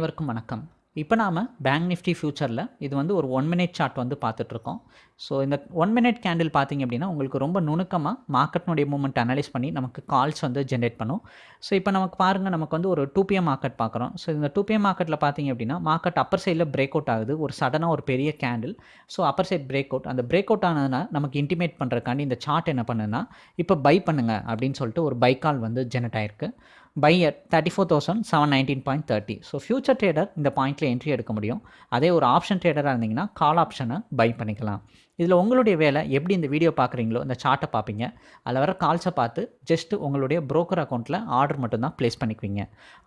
அனைவருக்கும் வணக்கம். இப்போ நாம் பேங்க் நிஃப்டி ஃபியூச்சரில் இது வந்து ஒரு ஒன் மினிட் சார்ட் வந்து பார்த்துட்ருக்கோம். ஸோ இந்த ஒன் மினிட் கேண்டில் பார்த்தீங்க அப்படின்னா உங்களுக்கு ரொம்ப நுணுக்கமாக மார்க்கெட்னுடைய மூமெண்ட் அனலைஸ் பண்ணி நமக்கு கால்ஸ் வந்து ஜென்ரேட் பண்ணும். ஸோ இப்போ நமக்கு பாருங்கள் நமக்கு வந்து ஒரு டூ பிஎம் மார்க்கெட் பார்க்குறோம். ஸோ இந்த டூ பிஎம் மார்க்கெட்டில் பார்த்தீங்க அப்படின்னா மார்க்கெட் அப்பர் சைடில் பிரேக் அவுட் ஆகுது. ஒரு சடனாக ஒரு பெரிய candle so upper side break out அந்த பிரேக் அவுட் ஆனதுனா நமக்கு இன்டிமேட் பண்ணுறதுக்காண்டி இந்த சார்ட் என்ன பண்ணுன்னா இப்போ பை பண்ணுங்க அப்படின்னு சொல்லிட்டு ஒரு பை கால் வந்து ஜெனரேட் ஆயிருக்கு. Buy at thirty four thousand seven nineteen point thirty so future trader இந்த பாயிண்ட்டில் என்ட்ரி எடுக்க முடியும். அதே ஒரு ஆப்ஷன் ட்ரேடராக இருந்தீங்கன்னா கால் ஆப்ஷனை பை பண்ணிக்கலாம். இதில் உங்களுடைய வேலை எப்படி இந்த வீடியோ பார்க்குறீங்களோ இந்த சார்ட்டை பார்ப்பீங்க. அதில் வர கால்ஸை பார்த்து ஜஸ்ட் உங்களுடைய ப்ரோக்கர் அக்கௌண்ட்டில் ஆர்டர் மட்டும்தான் ப்ளேஸ் பண்ணிக்குவீங்க.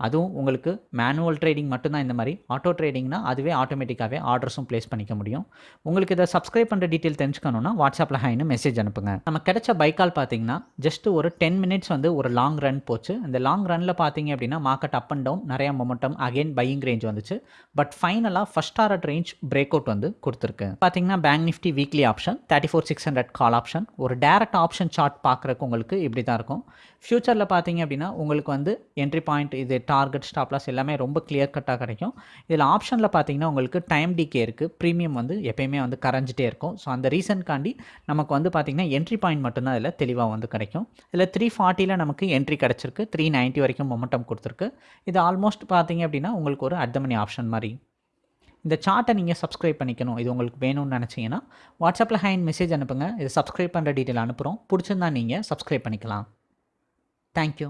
அதுவும் உங்களுக்கு மேனுவல் ட்ரேடிங் மட்டும்தான் இந்த மாதிரி. ஆட்டோ ட்ரேடிங்னா அதுவே ஆட்டோமேட்டிக்காகவே ஆர்டர்ஸும் ப்ளேஸ் பண்ணிக்க முடியும். உங்களுக்கு இதை சப்ஸ்கிரைப் பண்ணுற டீட்டெயில் தெரிஞ்சுக்கணுன்னா வாட்ஸ்அப்பில் ஹைன்னு மெசேஜ் அனுப்புங்க. நம்ம கிடைச்ச பைக்கால் பார்த்தீங்கன்னா ஜஸ்ட் ஒரு டென் மினிட்ஸ் வந்து ஒரு லாங் ரன் போச்சு. அந்த லாங் ரனில் பார்த்தீங்க அப்படின்னா மார்க்கெட் அப் அண்ட் டவுன் நிறையா மொமெண்டம் அகைன் பையிங் ரேஞ்ச் வந்துச்சு. பட் ஃபைனலாக first target range break out வந்து கொடுத்துருக்கு. பார்த்தீங்கன்னா Bank Nifty weekly option thirty four six hundred call option ஒரு டேரக்ட் ஆப்ஷன் சார்ட் பார்க்குறக்கு உங்களுக்கு இப்படி தான் இருக்கும் ஃப்யூச்சரில் பார்த்தீங்க அப்படின்னா உங்களுக்கு வந்து என்ட்ரி பாயிண்ட் இது டார்கெட் ஸ்டாப்லாஸ் எல்லாமே ரொம்ப கிளியர் கட்டாக கிடைக்கும். இதில் ஆப்ஷனில் பார்த்தீங்கன்னா உங்களுக்கு டைம் டிகே இருக்குது ப்ரீமியம் வந்து எப்பயுமே வந்து கரைஞ்சிட்டே இருக்கும். ஸோ அந்த ரீசன்காண்டி நமக்கு வந்து பார்த்திங்கன்னா என்ட்ரி பாயிண்ட் மட்டும்தான் இதில் தெளிவாக வந்து கிடைக்கும். இதில் த்ரீ ஃபார்ட்டியில் நமக்கு என்ட்ரி கிடச்சிருக்கு. த்ரீ நைன்ட்டி வரைக்கும் மொமெண்டம் கொடுத்துருக்கு. இது ஆல்மோஸ்ட் பார்த்தீங்க அப்படின்னா உங்களுக்கு ஒரு அர்த்தமணி ஆப்ஷன் மாதிரி. இந்த சார்ட்டை நீங்கள் சப்ஸ்கிரைப் பண்ணிக்கணும். இது உங்களுக்கு வேணும்னு நினச்சிங்கன்னா வாட்ஸ்அப்பில் ஹேண்ட் மெசேஜ் அனுப்புங்க. இது சப்ஸ்கிரைப் பண்ணுற டீட்டெயில் அனுப்புகிறோம் பிடிச்சிருந்தா நீங்கள் சப்ஸ்கிரைப் பண்ணிக்கலாம். தேங்க்யூ